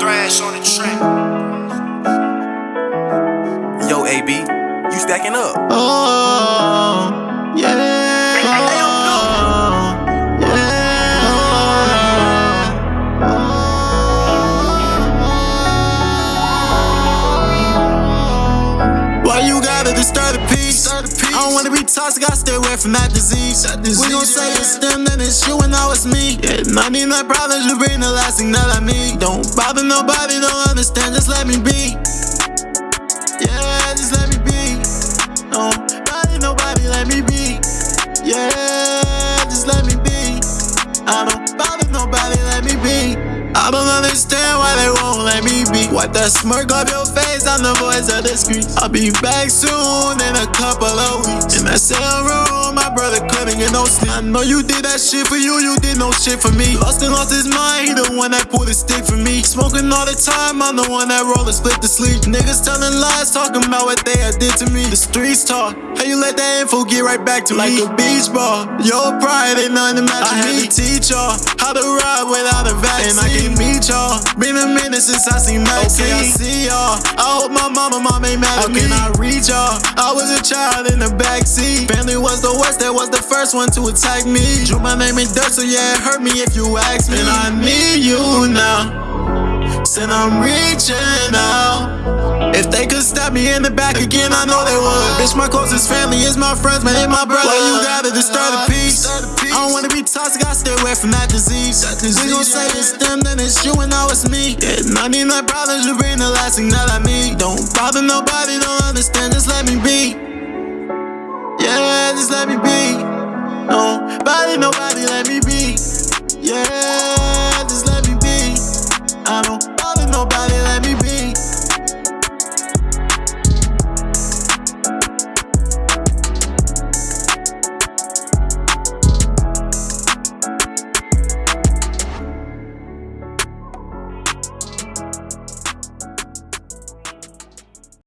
thrash on the track. Yo, AB, you stacking up. Oh, yeah. Why you gotta disturb the peace? I don't wanna be toxic, I stay away from that disease. We gon' say it's them, then it's you, and now it's me. Yeah, 99 problems, you bring the last thing that I need. Don't bother nobody, don't understand, just let me be. Yeah, just let me be. Don't nobody, let me be. Yeah, just let me be. I don't bother nobody, let me be. I don't understand why they won't let me be. Wipe that smirk off your face, I'm the voice of the streets. I'll be back soon in a couple of weeks. In that cell room, my brother couldn't get no sleep. I know you did that shit for you, you did no shit for me. Lost and lost his mind, he the one that pulled the stick for me. Smoking all the time, I'm the one that roll and split the sleep. Niggas telling lies, talking about what they had did to me. The streets talk, how you let that info get right back to like me? Like a beach ball, your pride ain't nothing to match I me. had to teach y'all how to ride without a vaccine. And I can meet y'all. Been a minute since I seen Maxine. Okay, I see y'all. I hope my mama, mom ain't mad at me. Can I reach y'all? I was a child in the backseat. Family was the worst, that was the first one to attack me. Drew my name in dirt, so yeah, it hurt me if you ask me. And I need you now. Said I'm reaching out. If they could stab me in the back again, I know they would. Bitch, my closest family is my friends, man, ain't my brother. Why you gotta disturb the peace? I don't wanna be toxic, I stay away from that disease. We gon' say it's them, then it's you, and now it's me. Yeah, 99 problems, you bring the last thing that I need. Don't let me be. Don't nobody, let me be.